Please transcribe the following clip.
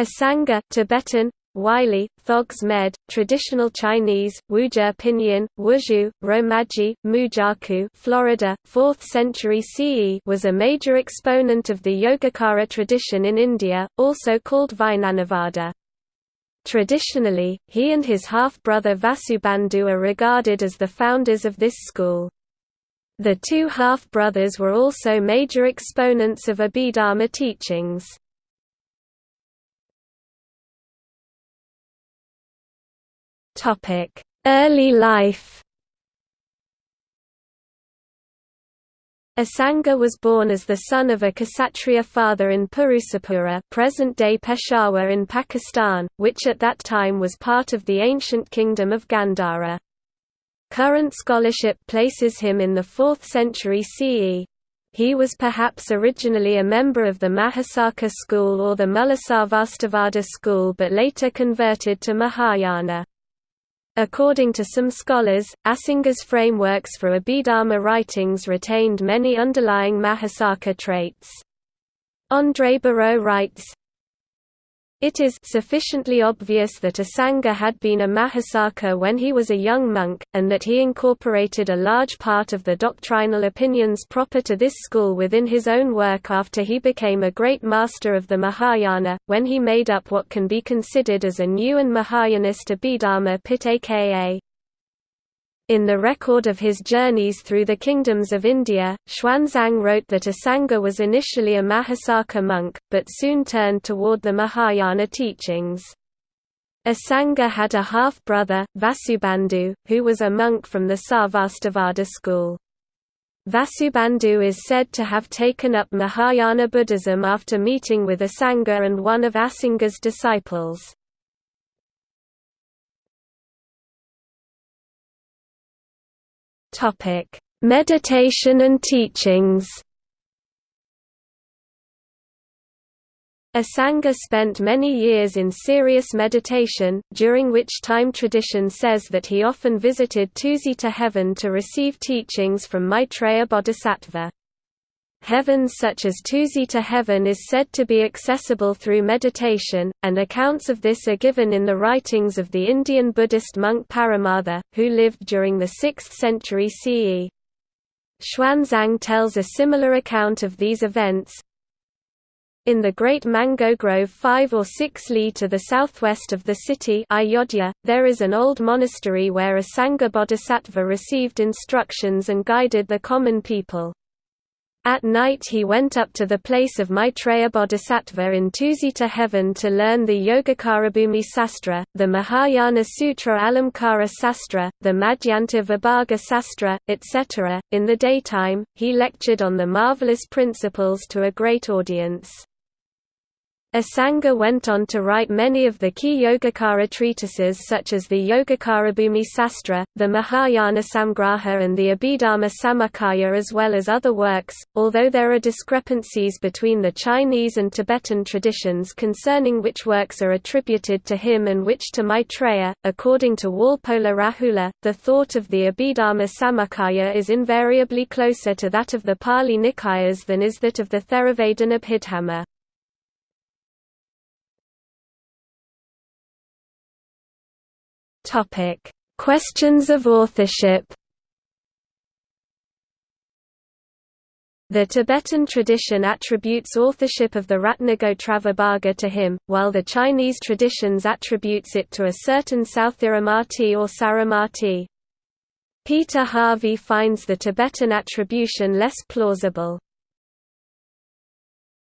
Asanga Tibetan, Wylie, Thogs Med, Traditional Chinese, Wuzhe Pinyin, Wuzhu, Romaji, Mujaku Florida, 4th century CE was a major exponent of the Yogacara tradition in India, also called Vijnanavada. Traditionally, he and his half-brother Vasubandhu are regarded as the founders of this school. The two half-brothers were also major exponents of Abhidharma teachings. Early life Asanga was born as the son of a Kshatriya father in Purusapura present-day Peshawar in Pakistan, which at that time was part of the ancient kingdom of Gandhara. Current scholarship places him in the 4th century CE. He was perhaps originally a member of the Mahasaka school or the Mulasarvastivada school but later converted to Mahayana. According to some scholars, Asanga's frameworks for Abhidharma writings retained many underlying Mahasaka traits. André Bareau writes, it is sufficiently obvious that Asanga had been a Mahasaka when he was a young monk, and that he incorporated a large part of the doctrinal opinions proper to this school within his own work after he became a great master of the Mahayana, when he made up what can be considered as a new and Mahayanist Abhidharma Pitaka. In the record of his journeys through the kingdoms of India, Xuanzang wrote that Asanga was initially a Mahasaka monk, but soon turned toward the Mahayana teachings. Asanga had a half-brother, Vasubandhu, who was a monk from the Sarvastivada school. Vasubandhu is said to have taken up Mahayana Buddhism after meeting with Asanga and one of Asanga's disciples. Topic: Meditation and teachings. Asanga spent many years in serious meditation, during which time tradition says that he often visited Tusita heaven to receive teachings from Maitreya Bodhisattva. Heavens such as Tusita heaven is said to be accessible through meditation, and accounts of this are given in the writings of the Indian Buddhist monk Paramartha, who lived during the 6th century CE. Xuanzang tells a similar account of these events. In the Great Mango Grove 5 or 6 li to the southwest of the city Ayodhya, there is an old monastery where a Sangha Bodhisattva received instructions and guided the common people. At night he went up to the place of Maitreya Bodhisattva in Tusita heaven to learn the Yogacarabhumi Sastra, the Mahayana Sutra Alamkara Sastra, the Madhyanta Vibhaga Sastra, etc. In the daytime, he lectured on the marvelous principles to a great audience. Asanga went on to write many of the key Yogacara treatises such as the Yogacarabhumi Sastra, the Mahayana Samgraha and the Abhidharma Samuccaya as well as other works, although there are discrepancies between the Chinese and Tibetan traditions concerning which works are attributed to him and which to Maitreya. According to Walpola Rahula, the thought of the Abhidharma Samuccaya is invariably closer to that of the Pali Nikayas than is that of the Theravada Abhidhamma. Topic: Questions of authorship. The Tibetan tradition attributes authorship of the Ratnagotra to him, while the Chinese traditions attributes it to a certain Sthiramati or Saramati. Peter Harvey finds the Tibetan attribution less plausible.